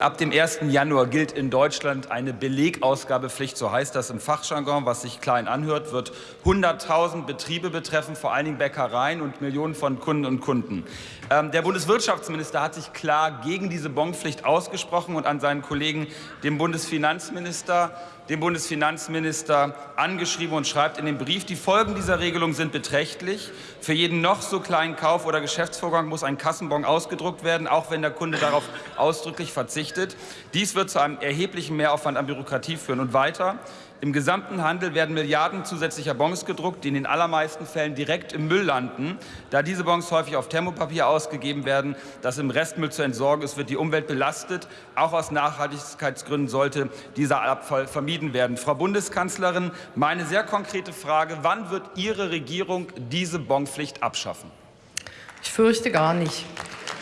Ab dem 1. Januar gilt in Deutschland eine Belegausgabepflicht, so heißt das im Fachjargon, was sich klein anhört, wird 100.000 Betriebe betreffen, vor allen Dingen Bäckereien und Millionen von Kunden und Kunden. Ähm, der Bundeswirtschaftsminister hat sich klar gegen diese Bonpflicht ausgesprochen und an seinen Kollegen, dem Bundesfinanzminister, den Bundesfinanzminister angeschrieben und schreibt in dem Brief, die Folgen dieser Regelung sind beträchtlich. Für jeden noch so kleinen Kauf- oder Geschäftsvorgang muss ein Kassenbon ausgedruckt werden, auch wenn der Kunde darauf ausdrücklich verzichtet. Dies wird zu einem erheblichen Mehraufwand an Bürokratie führen. Und weiter, im gesamten Handel werden Milliarden zusätzlicher Bons gedruckt, die in den allermeisten Fällen direkt im Müll landen. Da diese Bons häufig auf Thermopapier ausgegeben werden, das im Restmüll zu entsorgen ist, wird die Umwelt belastet. Auch aus Nachhaltigkeitsgründen sollte dieser Abfall vermieden werden. Frau Bundeskanzlerin, meine sehr konkrete Frage, wann wird Ihre Regierung diese Bonpflicht abschaffen? Ich fürchte gar nicht.